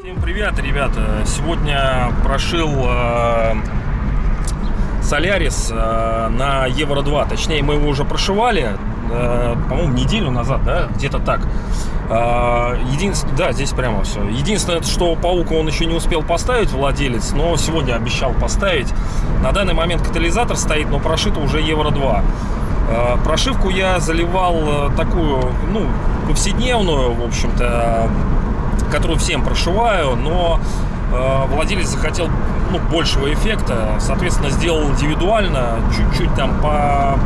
Всем привет, ребята! Сегодня прошил э, Солярис э, на Евро 2. Точнее, мы его уже прошивали, э, по-моему, неделю назад, да? Где-то так. Э, единственное, да, здесь прямо все. Единственное, что паука он еще не успел поставить, владелец, но сегодня обещал поставить. На данный момент катализатор стоит, но прошито уже Евро 2. Э, Прошивку я заливал такую, ну, повседневную, в общем-то, которую всем прошиваю, но владелец захотел ну, большего эффекта, соответственно, сделал индивидуально, чуть-чуть там по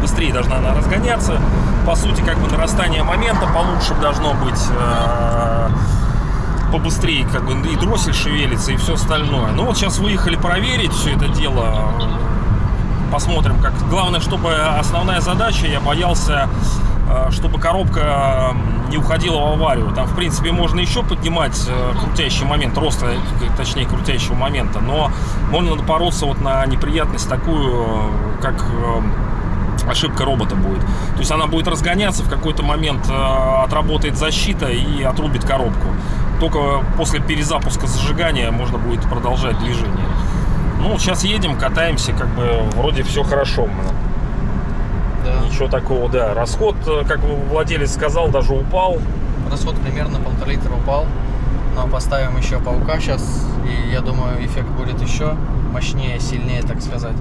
быстрее должна она разгоняться. По сути, как бы нарастание момента получше должно быть. э, побыстрее как бы и дроссель шевелится и все остальное. Ну вот сейчас выехали проверить все это дело. Посмотрим, как. Главное, чтобы основная задача, я боялся, чтобы коробка не уходила в аварию. Там, в принципе, можно еще поднимать э, крутящий момент роста, э, точнее, крутящего момента, но можно напороться вот на неприятность такую, э, как э, ошибка робота будет. То есть она будет разгоняться, в какой-то момент э, отработает защита и отрубит коробку. Только после перезапуска зажигания можно будет продолжать движение. Ну, сейчас едем, катаемся, как бы вроде все хорошо. Да. Ничего такого, да. Расход, э, как владелец сказал, даже упал. Расход примерно полтора литра упал. Но поставим еще паука сейчас. И я думаю, эффект будет еще мощнее, сильнее, так сказать.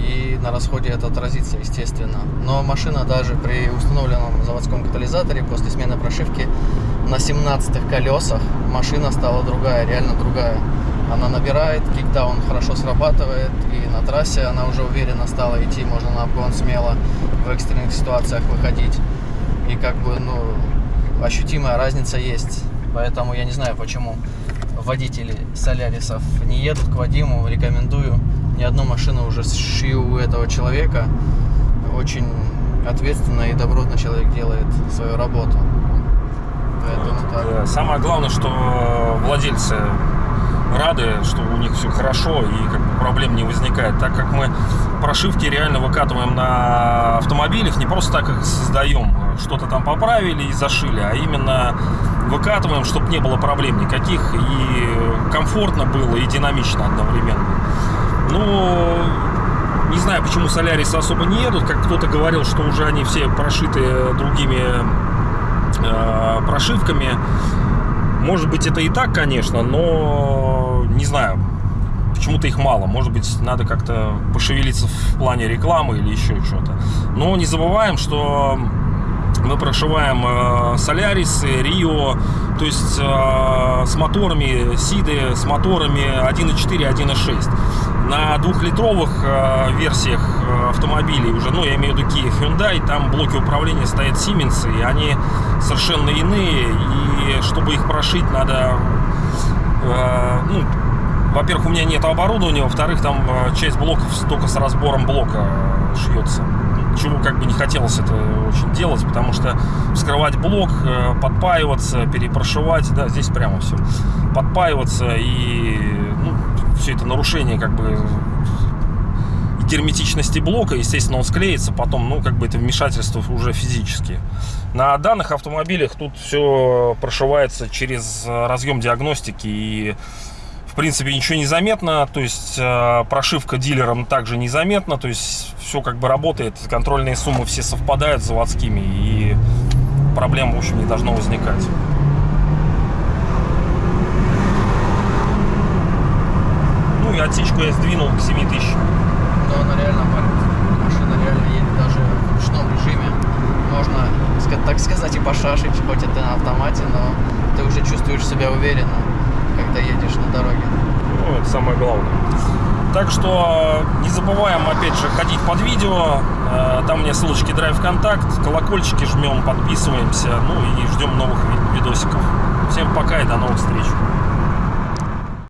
И на расходе это отразится, естественно. Но машина даже при установленном заводском катализаторе после смены прошивки на 17 колесах машина стала другая, реально другая. Она набирает, кикдаун хорошо срабатывает, и на трассе она уже уверенно стала идти, можно на обгон смело в экстренных ситуациях выходить. И как бы, ну, ощутимая разница есть. Поэтому я не знаю, почему водители Солярисов не едут к Вадиму, рекомендую. Ни одну машину уже шью у этого человека. Очень ответственно и добротно человек делает свою работу. Поэтому так. Самое главное, что владельцы рады, что у них все хорошо и как бы проблем не возникает. Так как мы прошивки реально выкатываем на автомобилях, не просто так их создаем, что-то там поправили и зашили, а именно выкатываем, чтобы не было проблем никаких и комфортно было и динамично одновременно. Ну, не знаю, почему Солярисы особо не едут, как кто-то говорил, что уже они все прошиты другими э, прошивками. Может быть, это и так, конечно, но не знаю. Почему-то их мало. Может быть, надо как-то пошевелиться в плане рекламы или еще что-то. Но не забываем, что мы прошиваем э, Солярисы, Рио, то есть э, с моторами, Сиды, с моторами 1.4, 1.6. На двухлитровых э, версиях э, автомобилей уже, ну, я имею в виду Kia Hyundai, там блоки управления стоят Siemens, и они совершенно иные, и чтобы их прошить, надо, э, ну, во-первых, у меня нет оборудования, во-вторых, там э, часть блоков только с разбором блока э, шьется. Чего как бы не хотелось это очень делать, потому что вскрывать блок, э, подпаиваться, перепрошивать, да, здесь прямо все. Подпаиваться и ну, все это нарушение как бы герметичности блока, естественно, он склеится, потом, ну, как бы это вмешательство уже физически. На данных автомобилях тут все прошивается через э, разъем диагностики и в принципе ничего не заметно, то есть э, прошивка дилером также незаметна, то есть все как бы работает, контрольные суммы все совпадают с заводскими и проблем в общем не должно возникать. Ну и отсечку я сдвинул к 7000. Но она реально палит. Машина реально едет даже в ручном режиме. Можно, так сказать, и пошашить, хоть это на автомате, но ты уже чувствуешь себя уверенно, когда едешь на дороге. Ну, это самое главное. Так что не забываем, опять же, ходить под видео. Э, Там у меня ссылочки Drive Контакт, колокольчики жмем, подписываемся. Ну и ждем новых ви- видосиков. Всем пока и до новых встреч.